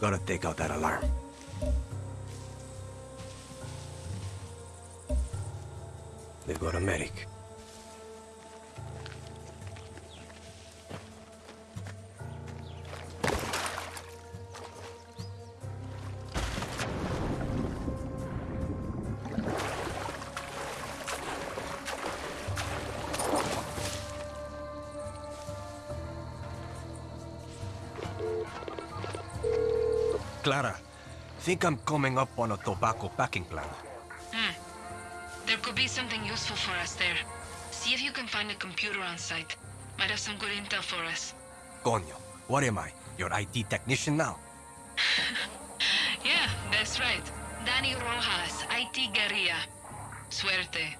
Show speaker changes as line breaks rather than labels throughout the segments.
Gotta take out that alarm. They've got a medic. Think I'm coming up on a tobacco packing plant.
Hmm. There could be something useful for us there. See if you can find a computer on site. Might have some good intel for us.
Coño, what am I? Your IT technician now?
Yeah, that's right. Dani Rojas, IT Guerrilla. Suerte.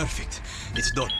Perfect. It's done.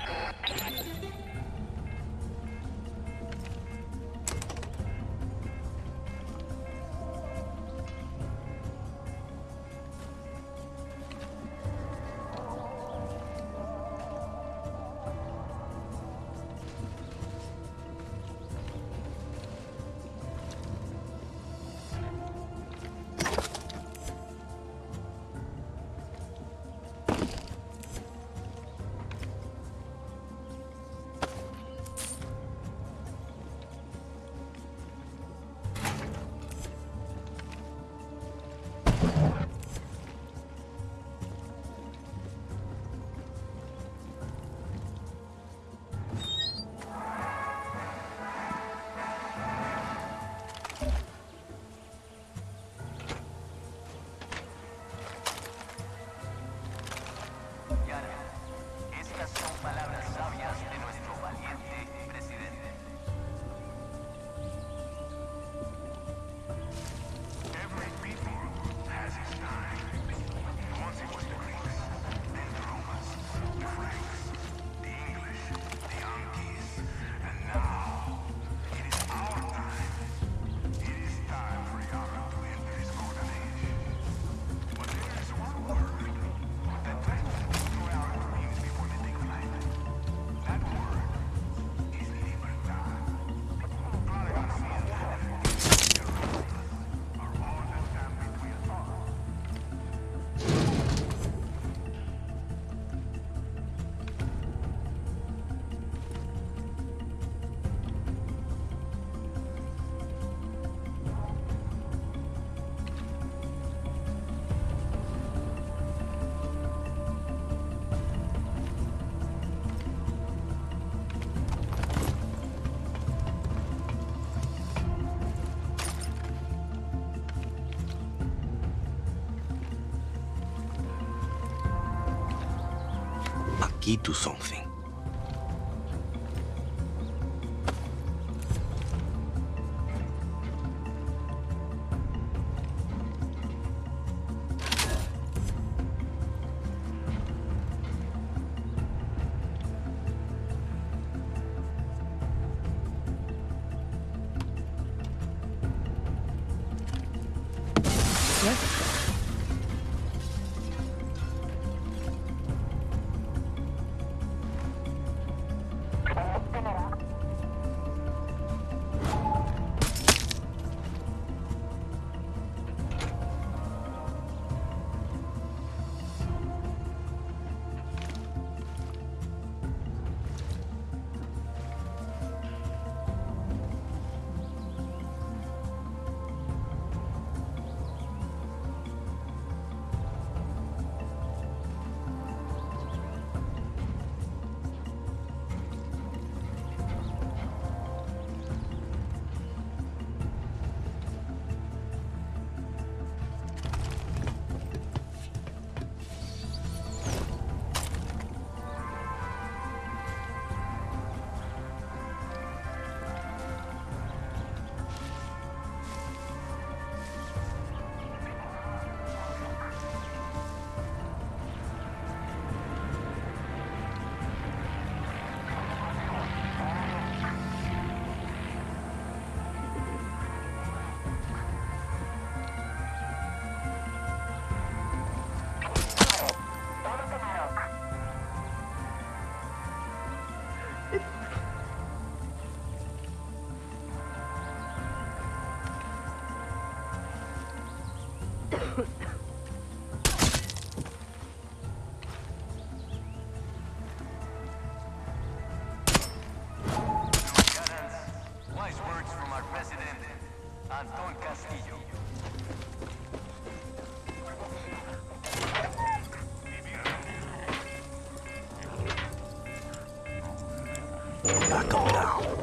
Aquí to something. gotta down.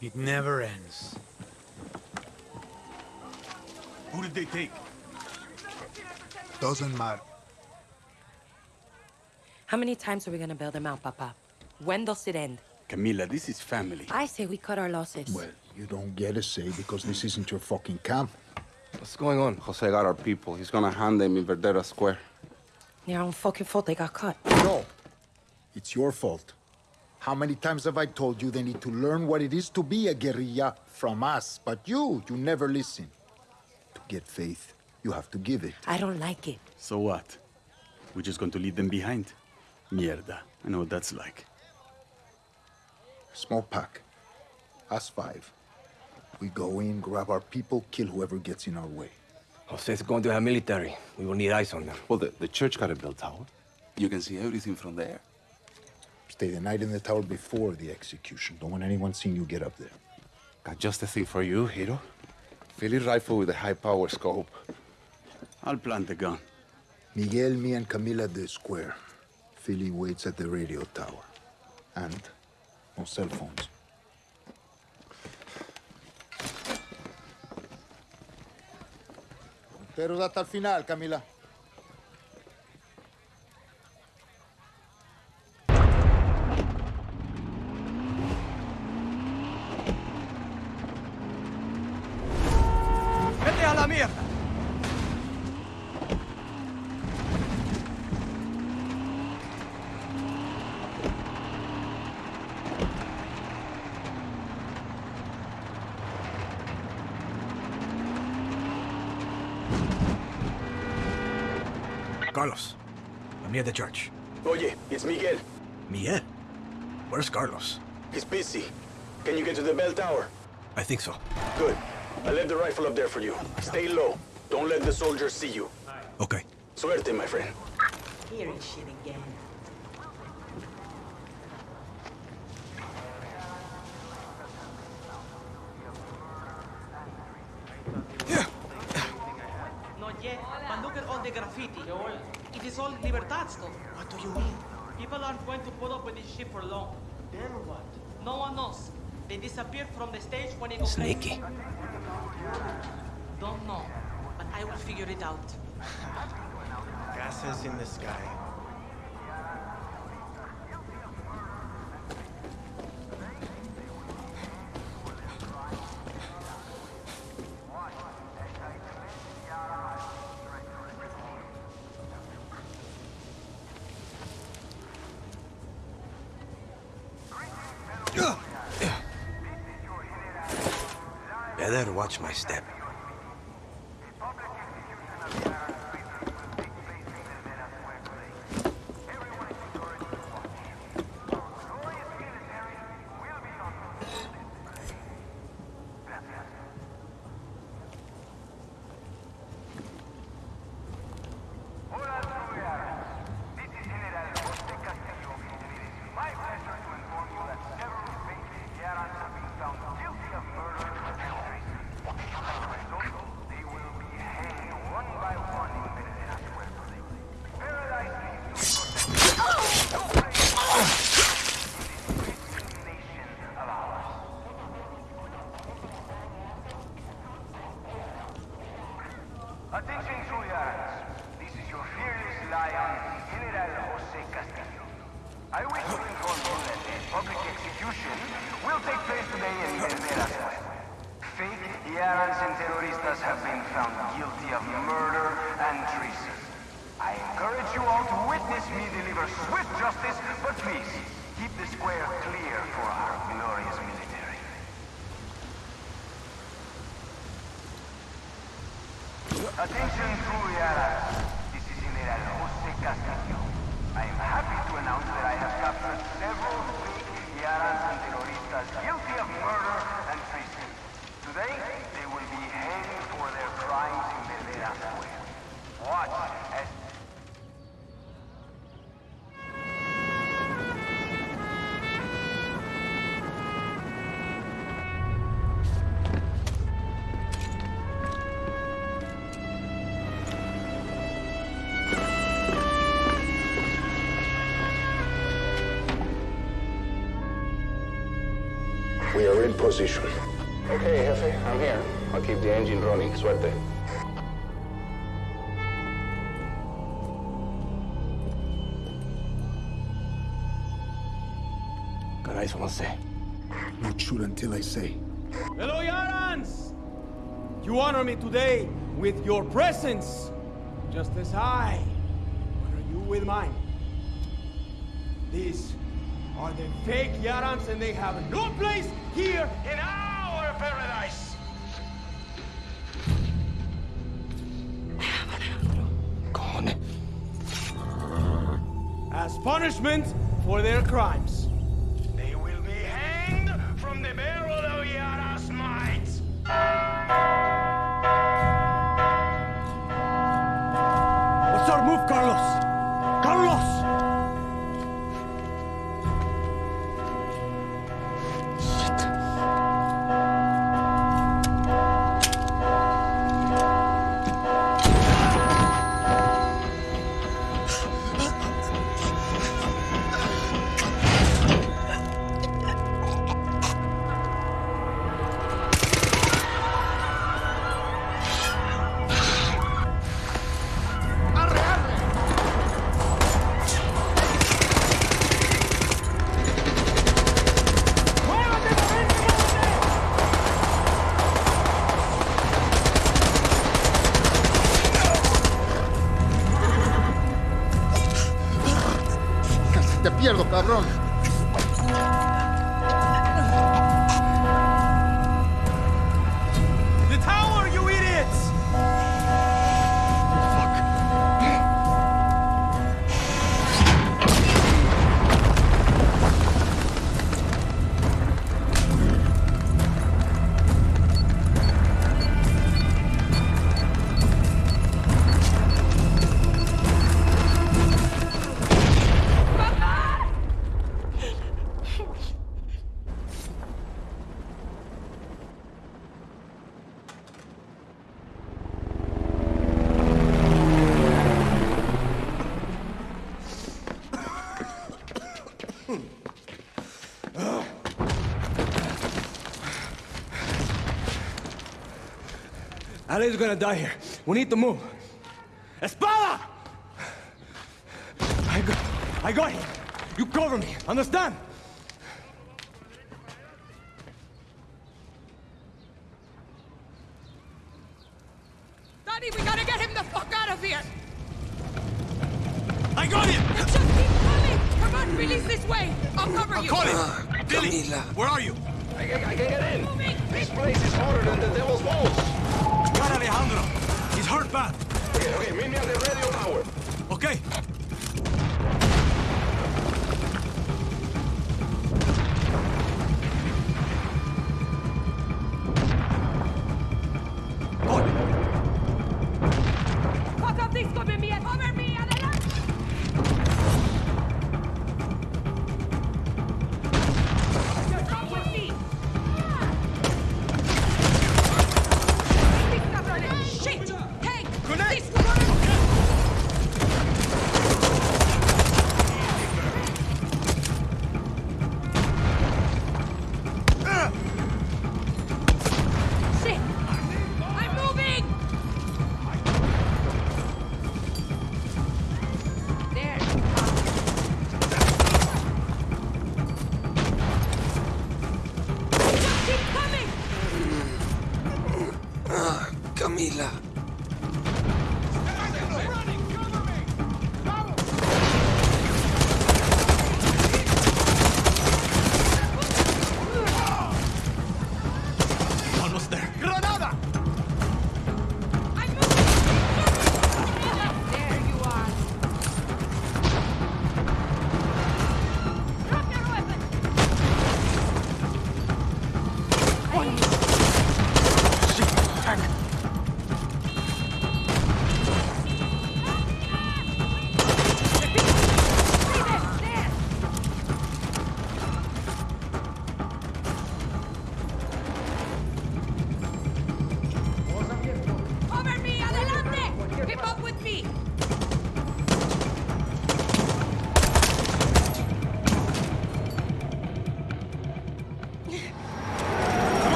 It never ends.
Who did they take?
Doesn't matter.
How many times are we gonna bail them out, Papa? When does it end?
Camila, this is family.
I say we cut our losses.
Well, you don't get a say because this isn't your fucking camp.
What's going on?
Jose got our people. He's gonna hand them in Verdera Square.
Their own fucking fault they got cut.
No. It's your fault. How many times have I told you they need to learn what it is to be a guerrilla from us? But you, you never listen. To get faith, you have to give it.
I don't like it.
So what? We're just going to leave them behind? Mierda. I know what that's like.
Small pack. Us five. We go in, grab our people, kill whoever gets in our way.
Jose's going to have military. We will need eyes on them.
Well, the, the church got a bell tower. You can see everything from there.
Stay the night in the tower before the execution. Don't want anyone seeing you get up there.
Got just the thing for you, hero. Philly rifle with a high-power scope. I'll plant the gun.
Miguel, me, and Camila at the square. Philly waits at the radio tower. And no cell phones. Monteros hasta el final, Camila.
Carlos, I'm near the church.
Oye, it's Miguel.
Miguel? Where's Carlos?
He's busy. Can you get to the bell tower?
I think so.
Good. I left the rifle up there for you. Stay low. Don't let the soldiers see you.
Okay.
Suerte, my friend.
Hearing shit again.
Not yet, but look at all the graffiti. It is all Libertad stuff. What do you mean? People aren't going to put up with this shit for long. Then what? No one knows. They disappeared from the stage when it
Sneaky.
Don't know, but I will figure it out.
Gases in the sky.
watch my step.
position.
Okay, Jefe, I'm here. I'll keep the engine running. Suerte.
Caray, say,
Not shoot until I say.
Hello, Yarans! You honor me today with your presence, just as I honor you with mine. These are the fake Yarans and they have no place here in our paradise.
Gone.
As punishment for their crime. Ale's gonna die here. We need to move. Espada! I got, I got him. You cover me, understand?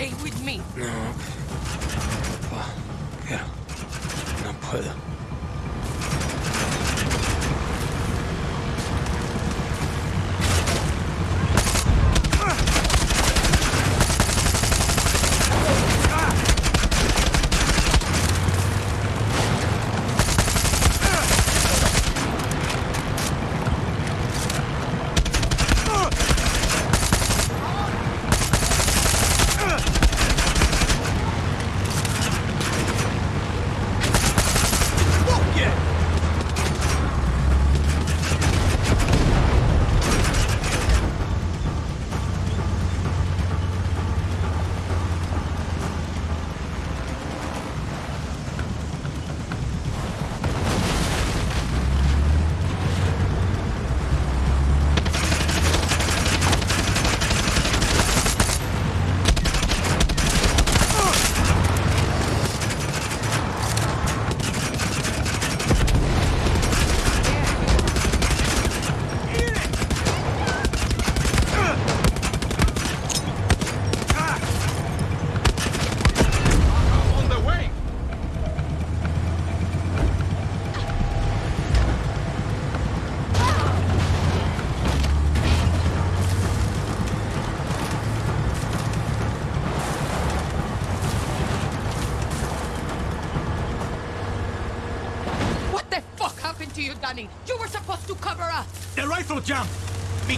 Stay with me.
No. No puedo.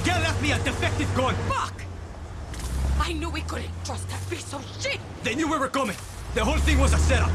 Miguel left me a defective gun!
Fuck! I knew we couldn't trust that piece of shit!
They knew we were coming! The whole thing was a setup!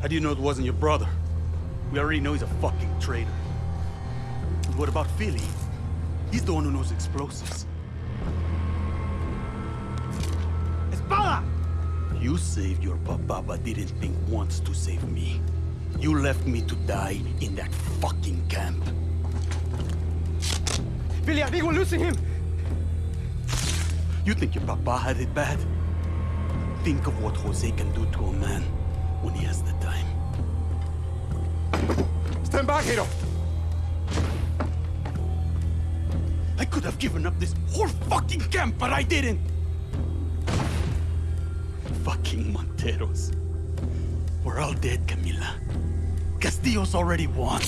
How do you know it wasn't your brother? We already know he's a fucking traitor. And what about Philly? He's the one who knows explosives.
Espada!
You saved your papa, but didn't think once to save me. You left me to die in that fucking camp.
Billy, I think we're losing him!
You think your papa had it bad? Think of what Jose can do to a man when he has the.
Stand back, Hiro!
I could have given up this whole fucking camp, but I didn't! Fucking Monteros. We're all dead, Camila. Castillo's already won.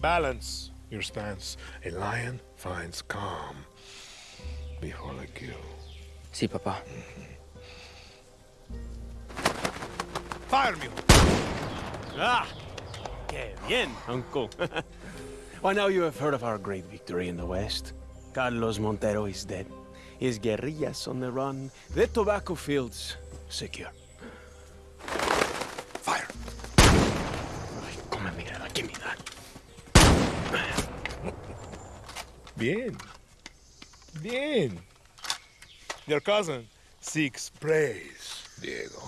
Balance your stance. A lion finds calm before the kill.
Sí, papá.
Fire me!
Ah! Que bien, uncle. By now you have heard of our great victory in the West. Carlos Montero is dead. His guerrillas on the run. The tobacco fields secure.
Bien. Bien. Your cousin seeks praise, Diego.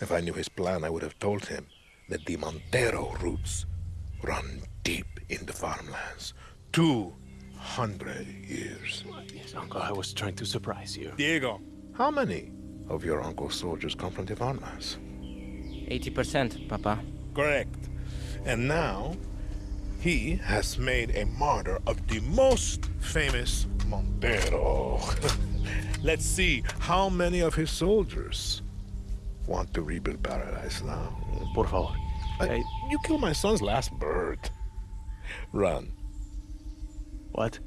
If I knew his plan, I would have told him that the Montero roots run deep in the farmlands. Two hundred years.
Yes, uncle, I was trying to surprise you.
Diego. How many of your uncle's soldiers come from the farmlands?
80%, Papa.
Correct. And now, he has made a martyr of the most famous Montero. Let's see how many of his soldiers want to rebuild paradise now.
Por favor.
Uh, you killed my son's last bird. Run.
What?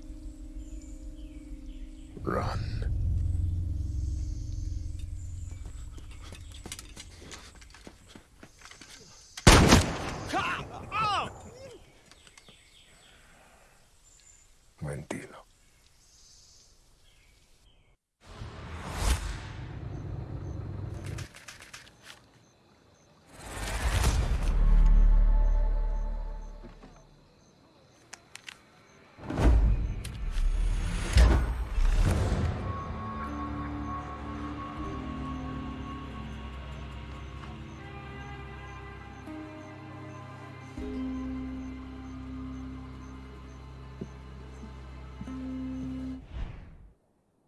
Run.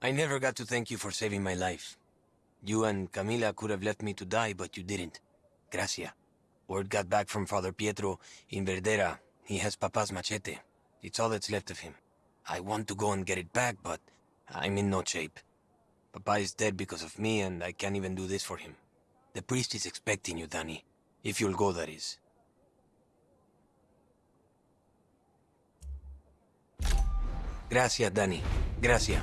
I never got to thank you for saving my life. You and Camila could have left me to die, but you didn't. Gracia. Word got back from Father Pietro in Verdera. He has Papa's machete. It's all that's left of him. I want to go and get it back, but I'm in no shape. Papa is dead because of me, and I can't even do this for him. The priest is expecting you, Dani. If you'll go, that is. Gracias, Dani. Gracias.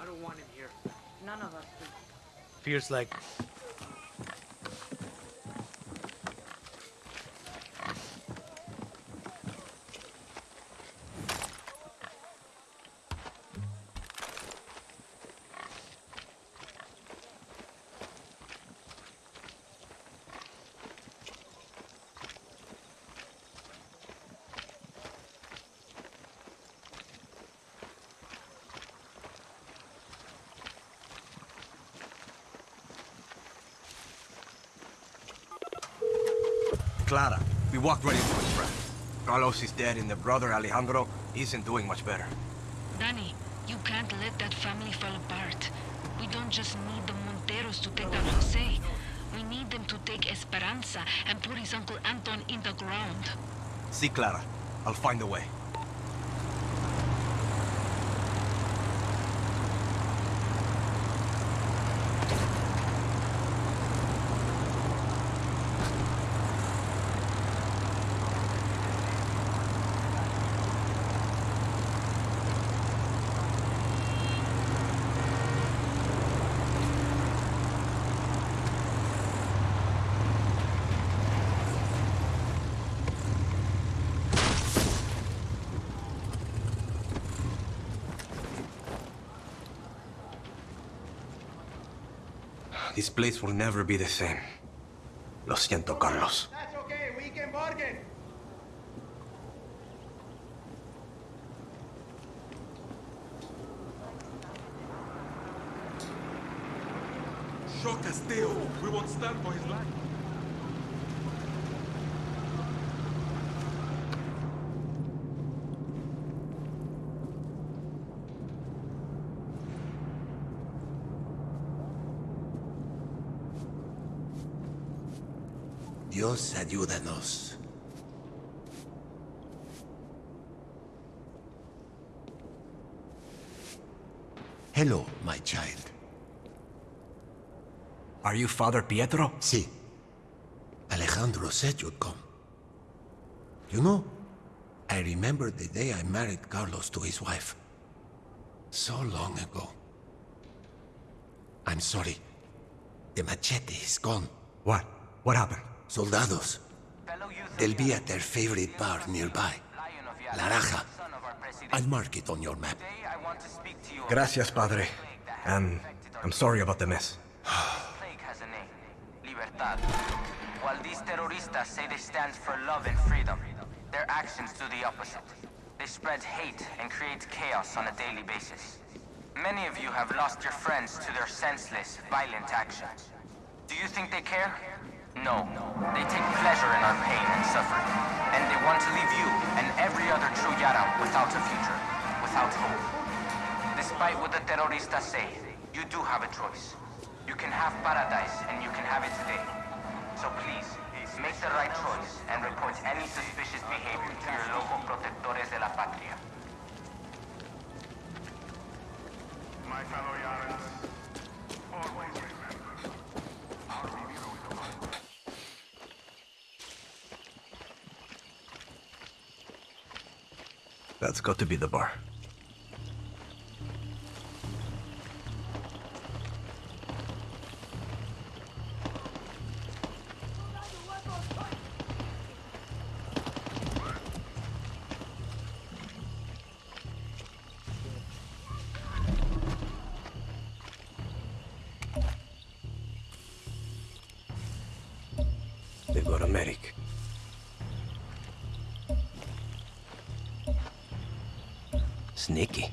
I don't want him here. None of us do.
Feels like
Clara. We walked right into his trap. Carlos is dead, and the brother, Alejandro, isn't doing much better.
Dani, you can't let that family fall apart. We don't just need the Monteros to take down Jose. We need them to take Esperanza and put his Uncle Anton in the ground.
See, Clara. I'll find a way. This place will never be the same. Lo siento, Carlos.
That's okay, we can bargain.
Show Castillo. We won't stand for his life.
Dios ayúdanos. Hello, my child.
Are you Father Pietro?
Sí. Alejandro said you'd come. You know, I remember the day I married Carlos to his wife. So long ago. I'm sorry. The machete is gone.
What? What happened?
Soldados. They'll be at their favorite bar nearby. La Raja. I'll mark it on your map.
Gracias, Padre. And I'm sorry about the mess.
plague has a name. Libertad. While these terroristas say they stand for love and freedom, their actions do the opposite. They spread hate and create chaos on a daily basis. Many of you have lost your friends to their senseless, violent actions. Do you think they care? No. They take pleasure in our pain and suffering. And they want to leave you and every other true Yara without a future, without hope. Despite what the terroristas say, you do have a choice. You can have paradise and you can have it today. So please, make the right choice and report any suspicious behavior to your local protectores de la patria.
My fellow Yarans, always remember, our beautiful
That's got to be the bar. Sneaky.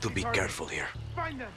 To be careful here.
Find them!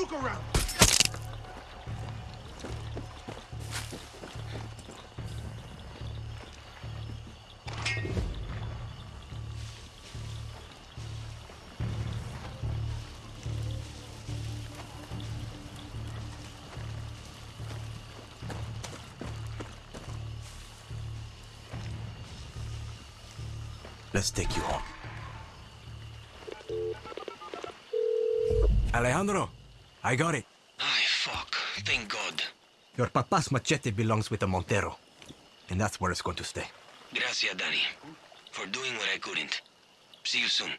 Look around!
Let's take you home. Alejandro, I got it.
Ay, fuck. Thank God.
Your papa's machete belongs with the Montero. And that's where it's going to stay.
Gracias, Dani. For doing what I couldn't. See you soon.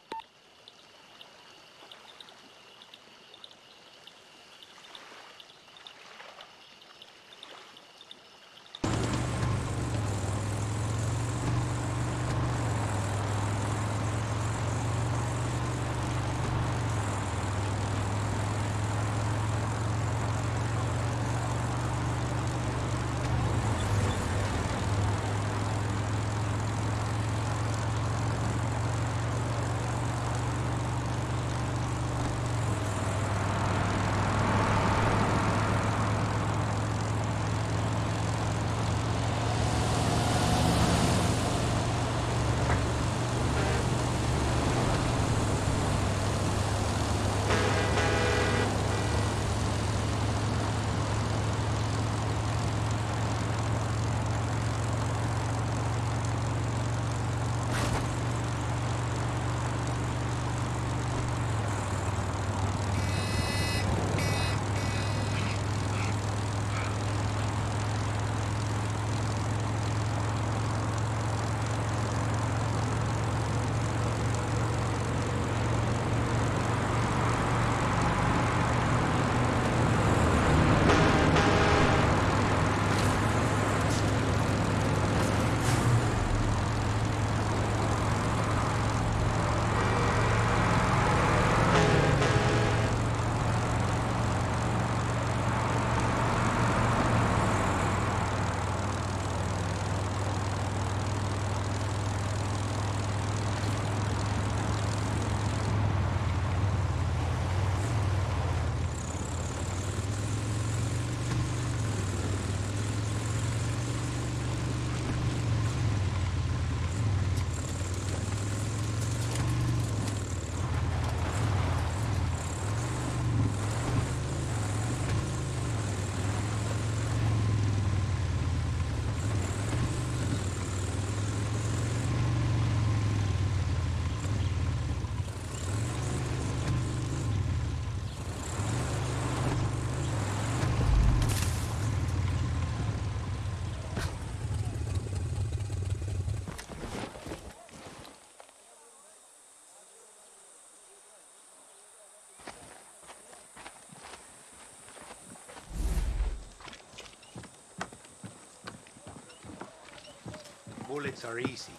Bullets are easy.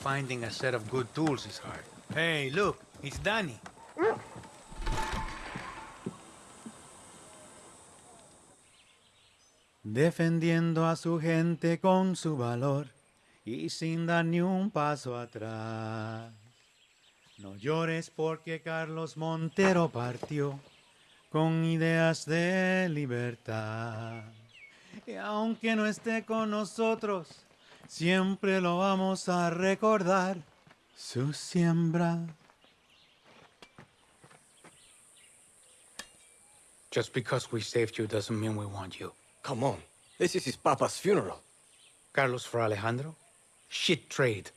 Finding a set of good tools is hard. Hey, look, it's Danny. Defendiendo a su gente con su valor y sin dar ni un paso atrás. No llores porque Carlos Montero partió con ideas de libertad. Y aunque no esté con nosotros, siempre lo vamos a recordar. Su siembra.
Just because we saved you doesn't mean we want you.
Come on. This is his papa's funeral.
Carlos for Alejandro? Shit trade.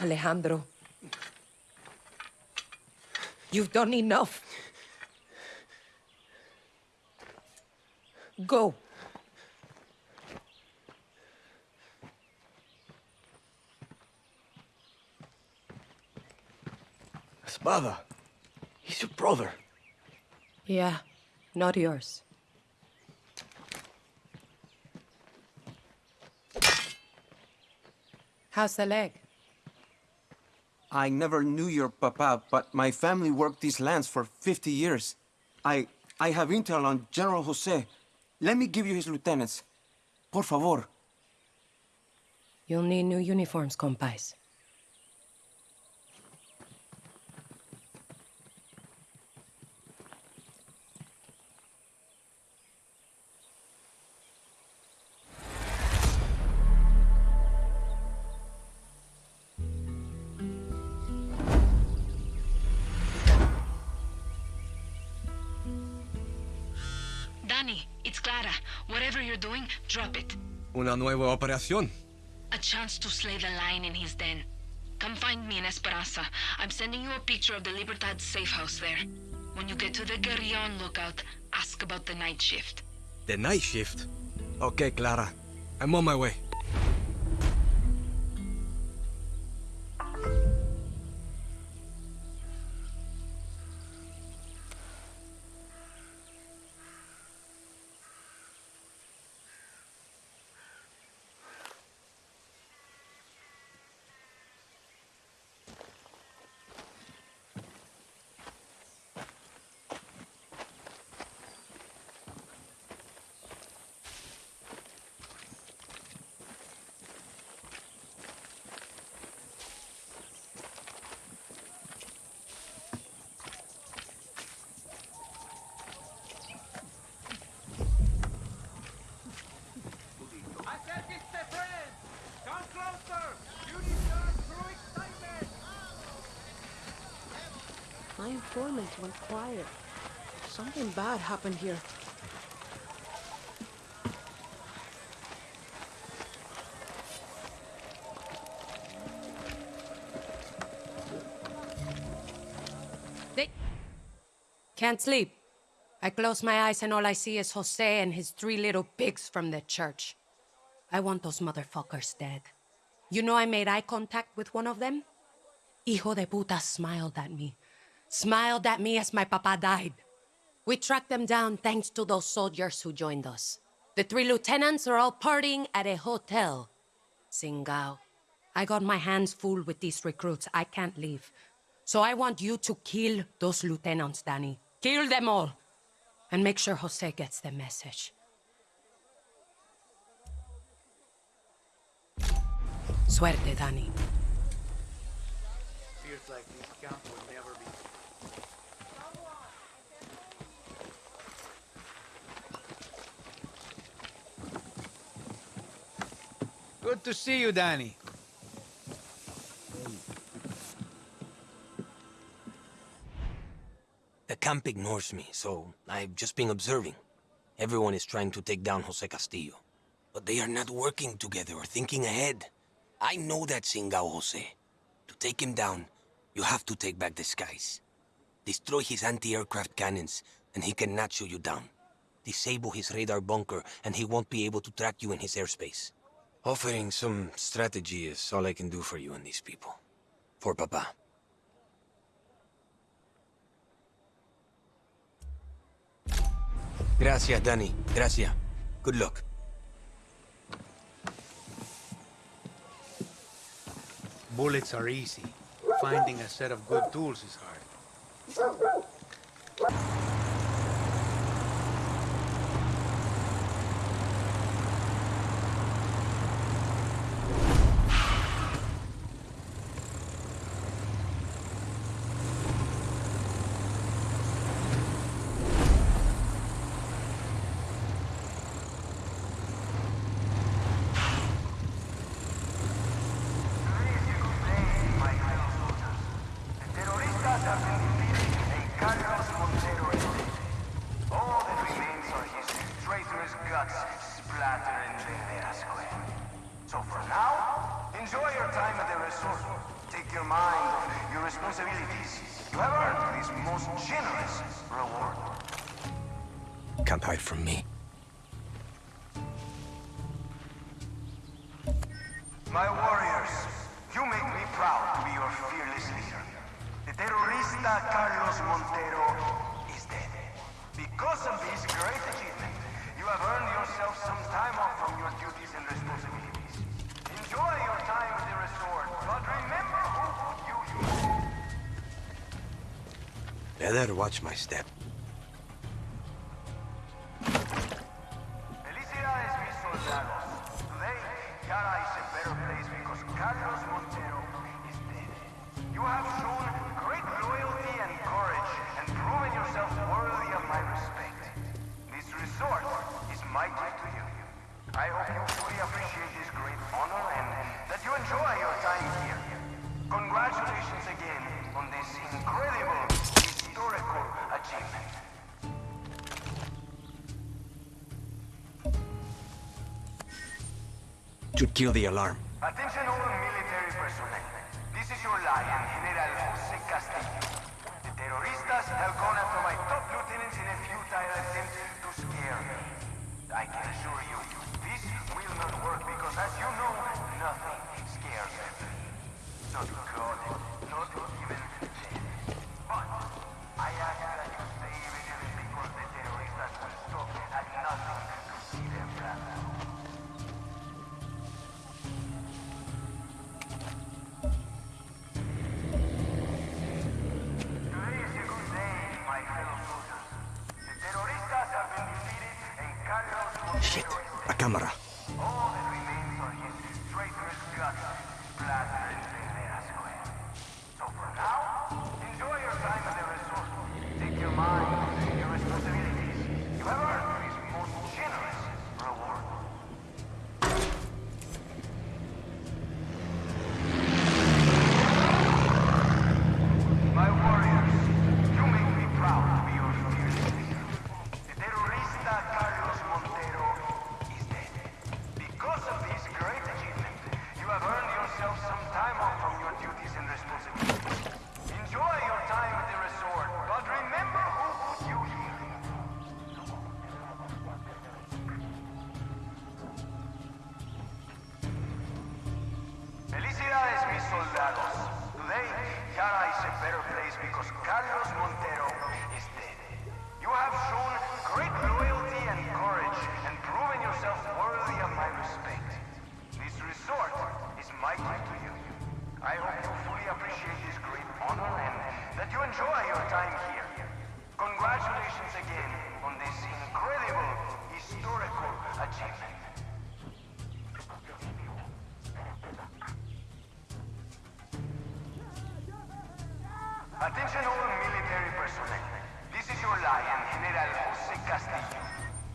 Alejandro. You've done enough. Go.
Espada. He's your brother.
Yeah, not yours. How's the leg?
I never knew your papa, but my family worked these lands for 50 years. I... I have intel on General Jose. Let me give you his lieutenants. Por favor.
You'll need new uniforms, compais.
Doing, drop it.
Una nueva operación.
A chance to slay the lion in his den. Come find me in Esperanza. I'm sending you a picture of the Libertad safe house there. When you get to the Guerrillon lookout, ask about the night shift.
The night shift. Okay, Clara. I'm on my way.
Something bad happened here.
They can't sleep. I close my eyes and all I see is Jose and his three little pigs from the church. I want those motherfuckers dead. You know I made eye contact with one of them? Hijo de puta smiled at me. Smiled at me as my papa died. We tracked them down thanks to those soldiers who joined us. The three lieutenants are all partying at a hotel. Singao. I got my hands full with these recruits. I can't leave. So I want you to kill those lieutenants, Dani. Kill them all. And make sure Jose gets the message. Suerte, Dani.
Feels like camp will never be. Good to see you, Dani.
The camp ignores me, so I've just been observing. Everyone is trying to take down Jose Castillo. But they are not working together or thinking ahead. I know that Singao Jose. To take him down, you have to take back the skies. Destroy his anti-aircraft cannons, and he cannot shoot you down. Disable his radar bunker, and he won't be able to track you in his airspace. Offering some strategy is all I can do for you and these people. For Papa.
Gracias, Dani. Gracias. Good luck.
Bullets are easy. Finding a set of good tools is hard.
Better watch my step.
Felicidades, mis soldados. Today, Yara is a better place because Carlos Montero is dead. You have shown great loyalty and courage and proven yourself worthy of my respect. This resort is my gift to you. I hope you fully appreciate this great honor and that you enjoy your time here. Congratulations again on this incredible
Should kill the alarm.
Attention all A you fully appreciate this great honor and that you enjoy your time here. Congratulations again on this incredible historical achievement. Attention all military personnel. This is your lion, General Jose Castillo.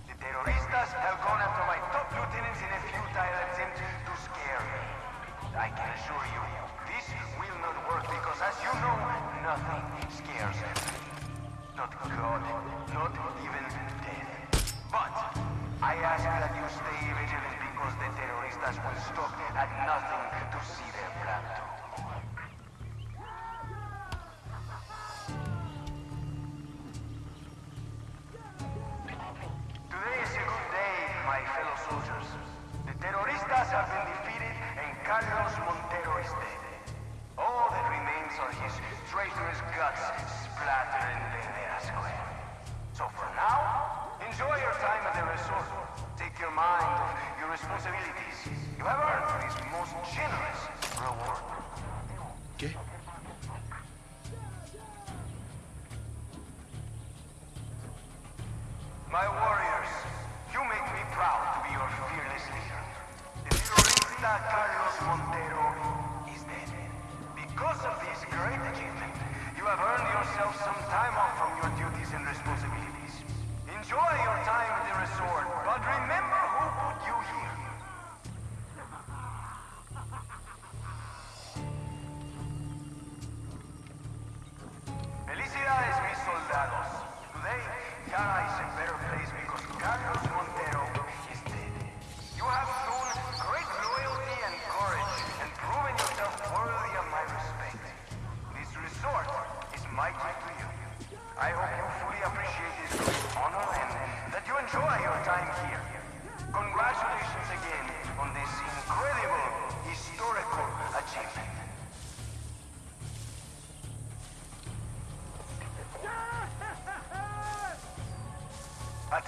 The terroristas have gone after my top lieutenants in a futile attempt to scare me. I can assure you, because as you know, nothing scares them. Not God, not even death. But I ask that you stay vigilant because the terroristas will stop at nothing to see their plan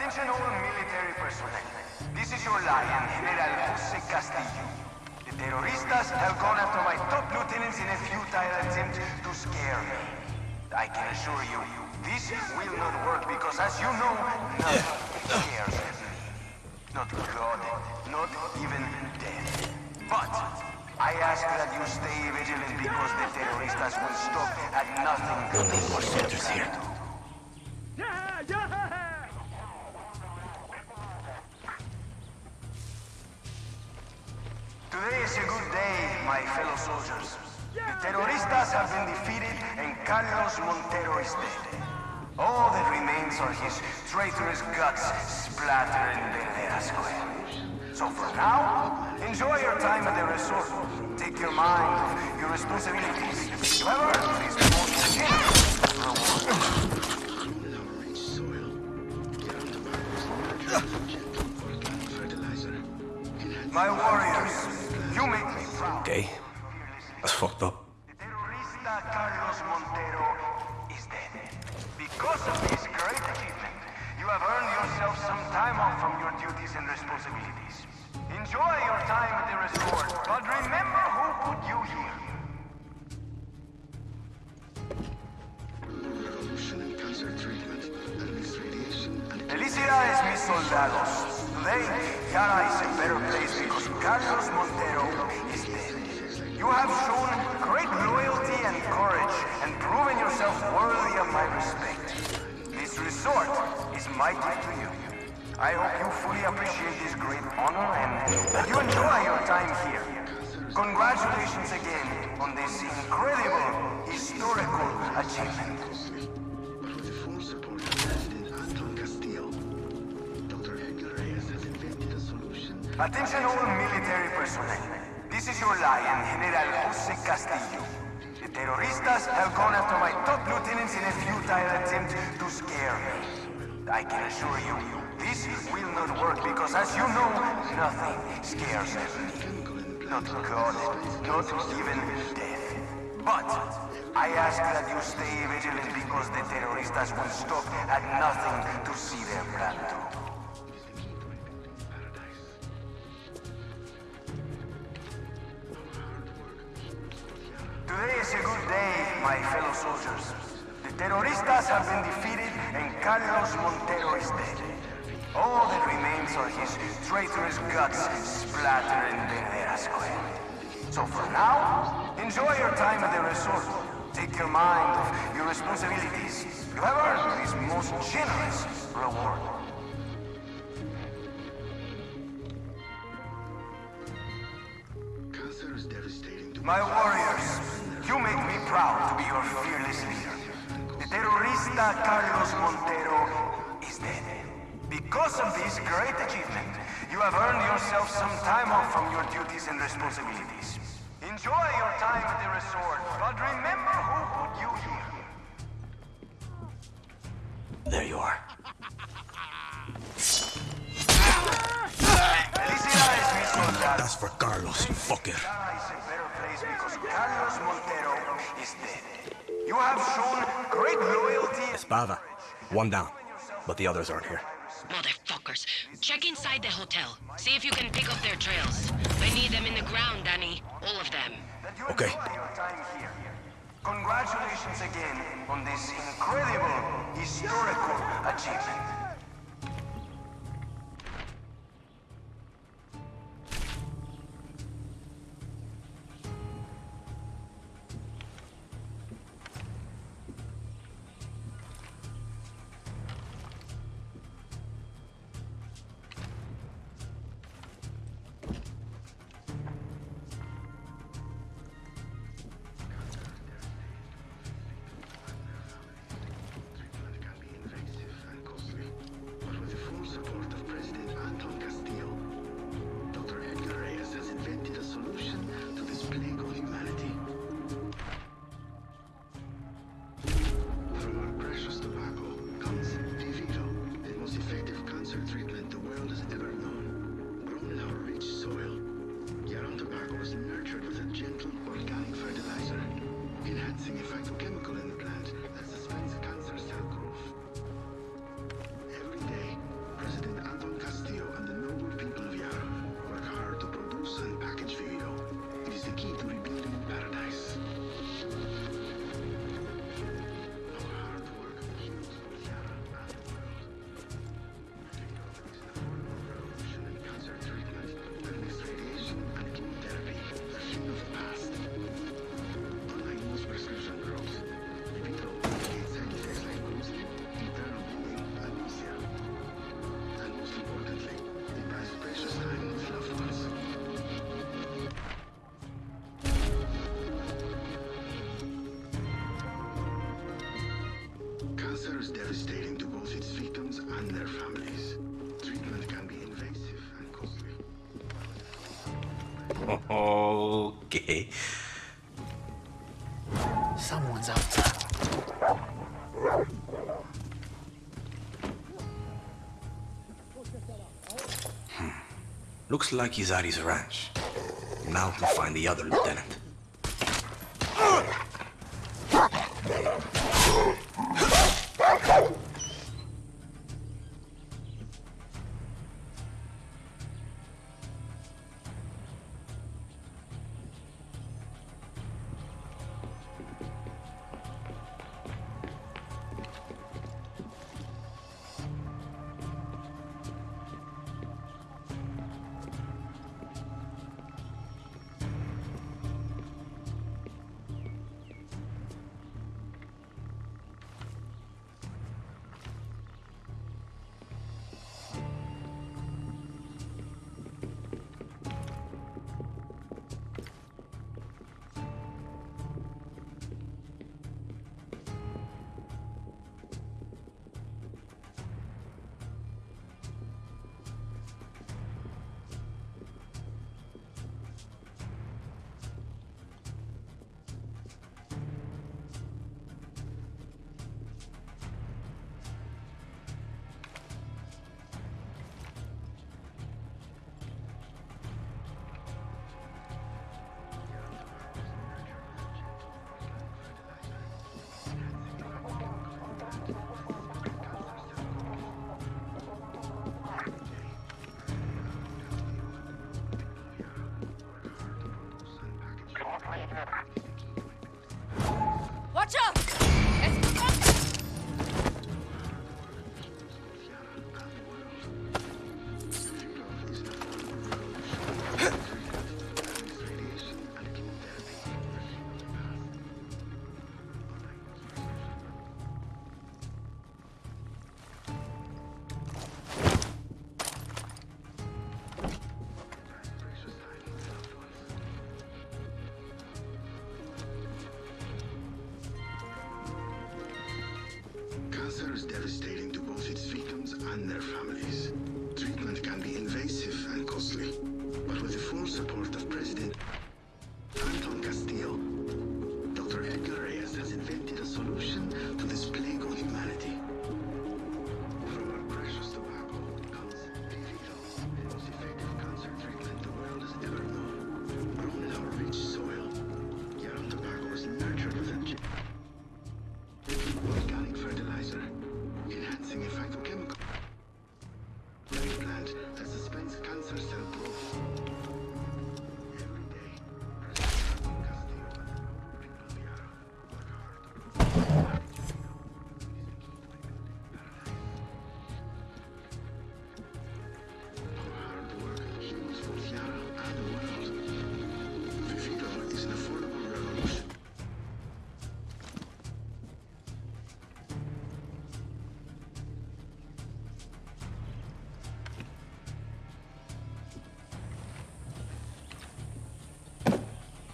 Attention all military personnel. This is your lion, General Jose Castillo. The terroristas have gone after my top lieutenants in a futile attempt to scare me. I can assure you, this will not work because as you know, nothing scares me. Not God, not even death. But I ask that you stay vigilant because the terroristas will stop at nothing.
No need more soldiers here.
Is a good day, my fellow soldiers. The terroristas have been defeated and Carlos Montero is dead. All that remains are his traitorous guts splattered in Verdera Square. So for now, enjoy your time at the resort. Take your mind off your responsibilities. My warriors, you make me proud.
Okay. That's fucked up.
The Terrorista Carlos Montero is dead. Because of this great achievement, you have earned yourself some time off from your duties and responsibilities. Enjoy your time at the resort, but remember who put you here. Felicidades, mis soldados. Today, Yara is in better place because Carlos Montero is dead. You have shown great loyalty and courage and proven yourself worthy of my respect. This resort is my gift to you. I hope you fully appreciate this great honor and that you enjoy your time here. Congratulations again on this incredible historical achievement. Attention all military personnel. This is your lion, General Jose Castillo. The terroristas have gone after my top lieutenants in a futile attempt to scare me. I can assure you, this will not work because as you know, nothing scares me. Not God, not even death. But I ask that you stay vigilant because the terroristas will stop at nothing to see their plan through. Today is a good day, my fellow soldiers. The terroristas have been defeated and Carlos Montero is dead. All that remains are his traitorous guts splattered in Verdera Square. So for now, enjoy your time at the resort. Take your mind off your responsibilities. You have earned this most generous reward. My warriors, you make me proud to be your fearless leader. The terrorista Carlos Montero is dead. Because of this great achievement, you have earned yourself some time off from your duties and responsibilities. Enjoy your time at the resort, but remember who put you here.
There you are.
Felicidades, mis soldados.
That's for Carlos, you fucker
because Carlos Montero is dead. You have shown great loyalty...
Espada, one down, but the others aren't here.
Motherfuckers. Check inside the hotel. See if you can pick up their trails. I need them in the ground, Dani. All of them.
Okay.
Congratulations again on this incredible, historical achievement.
okay.
Someone's out there. Hmm.
Looks like he's at his ranch. Now to find the other lieutenant.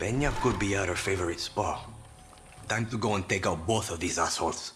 Peña could be at her favorite spa. Time to go and take out both of these assholes.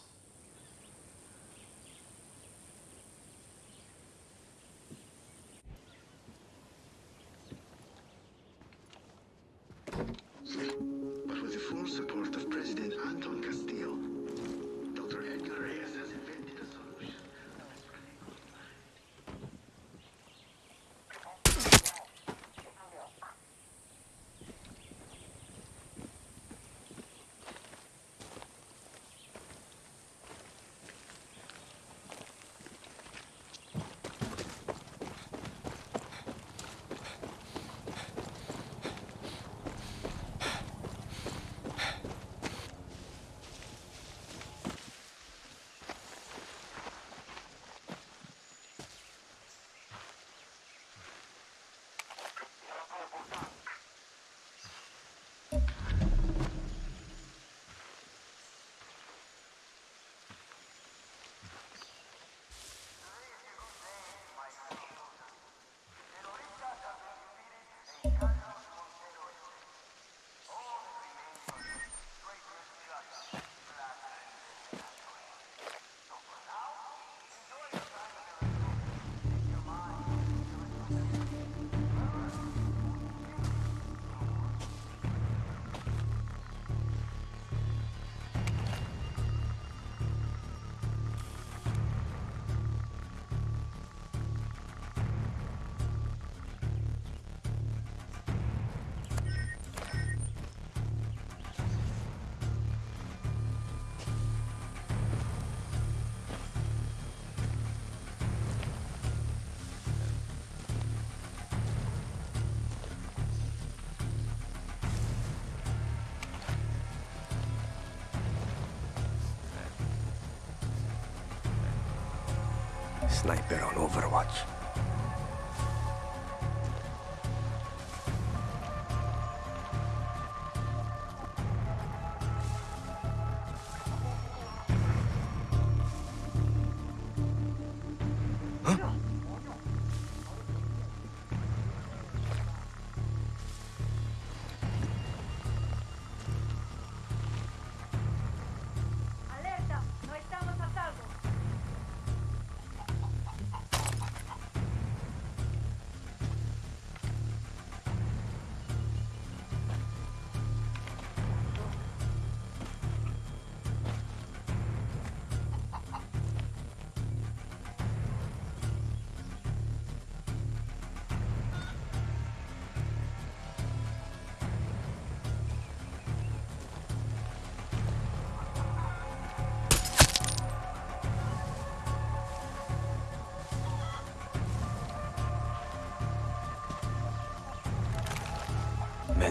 Sniper on Overwatch.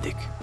Medic.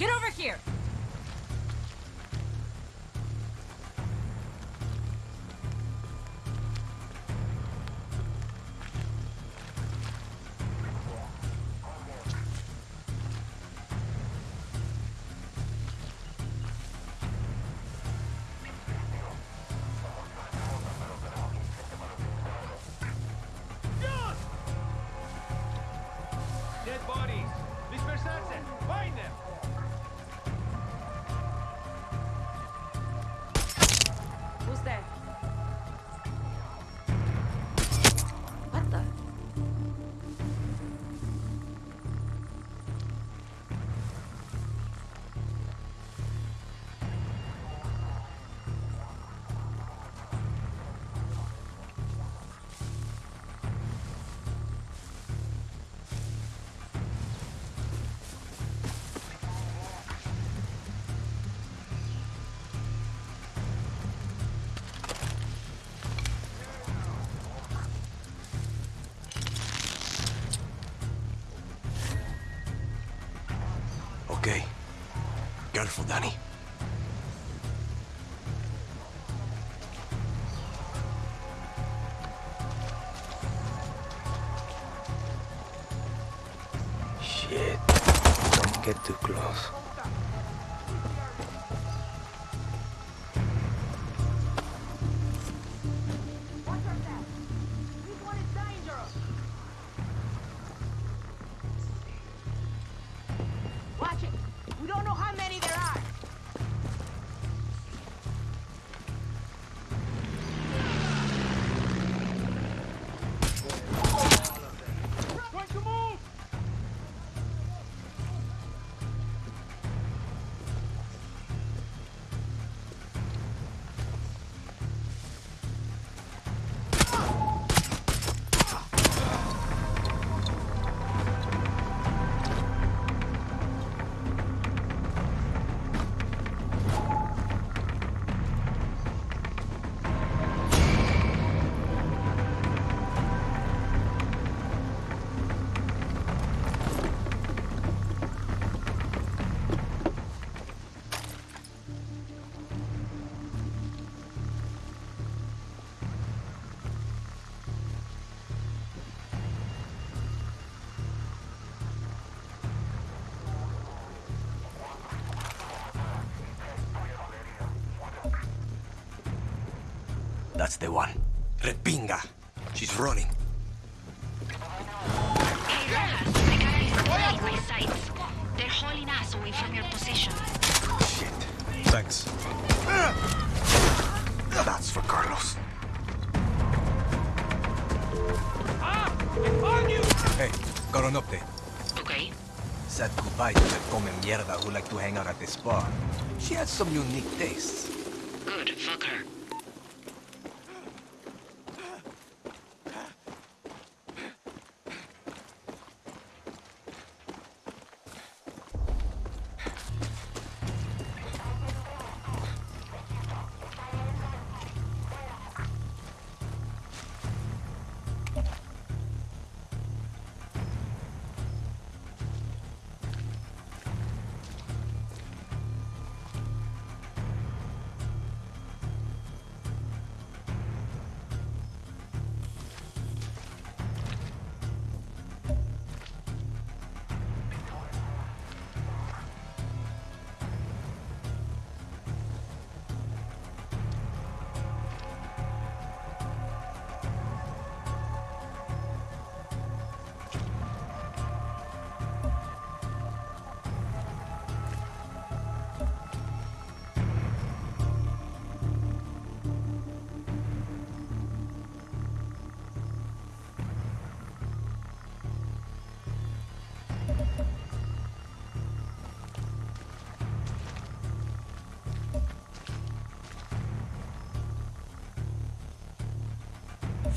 Get over
here!
Careful,
Dani.
That's the one. Repinga. She's running.
Hey, Rojas, I got eyes my sights. They're hauling us away from your position.
Thanks. That's for Carlos. Hey, got an update.
Okay.
Said goodbye to that come mierda who like to hang out at this bar. She has some unique tastes.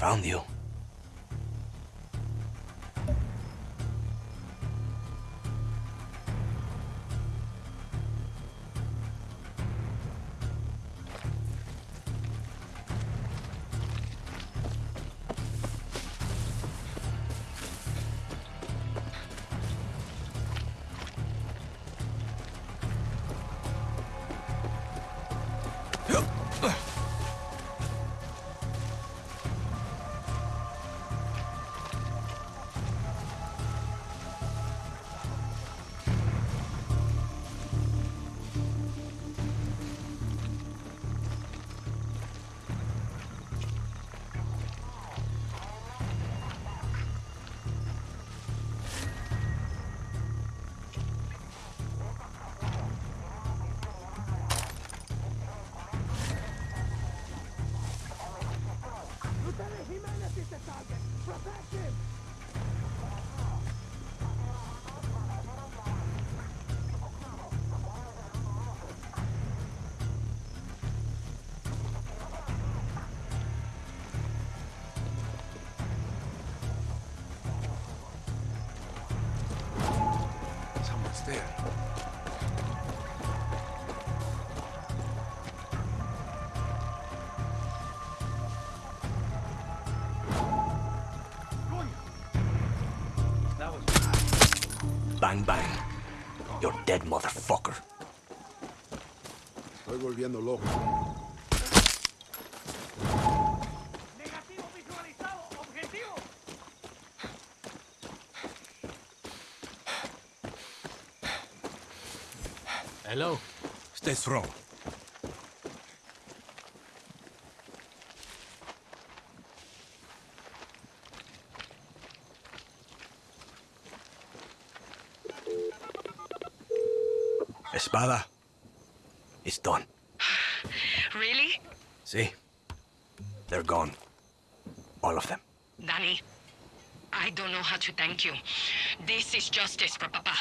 Found you. Dead, motherfucker.
Estoy volviendo loco.
Hello. Stay strong. Espada. It's done.
Really?
See? They're gone. All of them.
Dani, I don't know how to thank you. This is justice for Papa.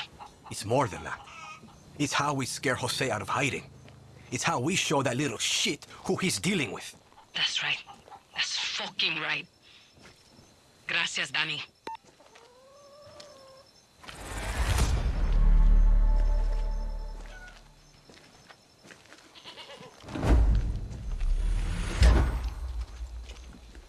It's more than that. It's how we scare Jose out of hiding. It's how we show that little shit who he's dealing with.
That's right. That's fucking right. Gracias, Dani.